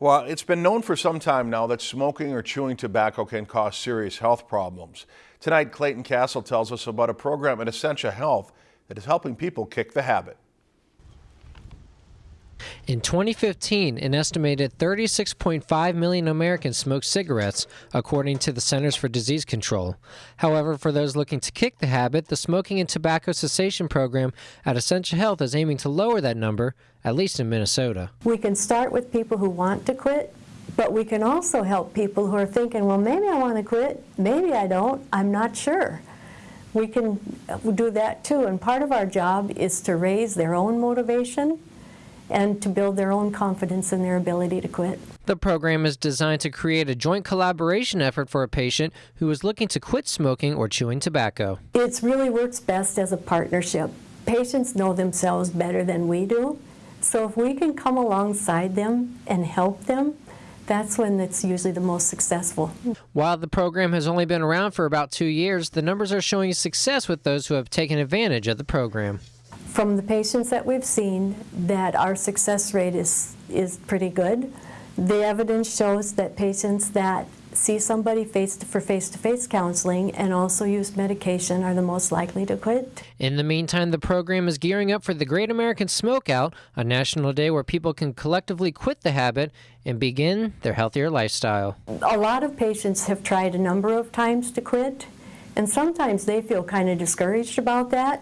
Well, it's been known for some time now that smoking or chewing tobacco can cause serious health problems. Tonight, Clayton Castle tells us about a program at Essentia Health that is helping people kick the habit. In 2015, an estimated 36.5 million Americans smoked cigarettes, according to the Centers for Disease Control. However, for those looking to kick the habit, the Smoking and Tobacco Cessation Program at Essentia Health is aiming to lower that number, at least in Minnesota. We can start with people who want to quit, but we can also help people who are thinking, well, maybe I want to quit, maybe I don't, I'm not sure. We can do that too, and part of our job is to raise their own motivation and to build their own confidence in their ability to quit. The program is designed to create a joint collaboration effort for a patient who is looking to quit smoking or chewing tobacco. It really works best as a partnership. Patients know themselves better than we do, so if we can come alongside them and help them, that's when it's usually the most successful. While the program has only been around for about two years, the numbers are showing success with those who have taken advantage of the program from the patients that we've seen that our success rate is, is pretty good. The evidence shows that patients that see somebody face to, for face-to-face -face counseling and also use medication are the most likely to quit. In the meantime, the program is gearing up for the Great American Smokeout, a national day where people can collectively quit the habit and begin their healthier lifestyle. A lot of patients have tried a number of times to quit, and sometimes they feel kind of discouraged about that.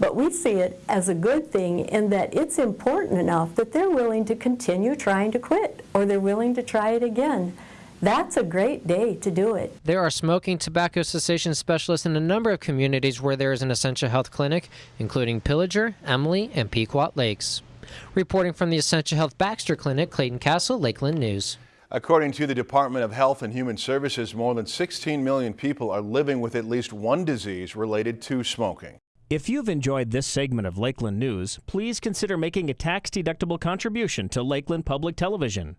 But we see it as a good thing in that it's important enough that they're willing to continue trying to quit or they're willing to try it again. That's a great day to do it. There are smoking tobacco cessation specialists in a number of communities where there is an Essentia Health clinic, including Pillager, Emily, and Pequot Lakes. Reporting from the Essentia Health Baxter Clinic, Clayton Castle, Lakeland News. According to the Department of Health and Human Services, more than 16 million people are living with at least one disease related to smoking. If you've enjoyed this segment of Lakeland News, please consider making a tax-deductible contribution to Lakeland Public Television.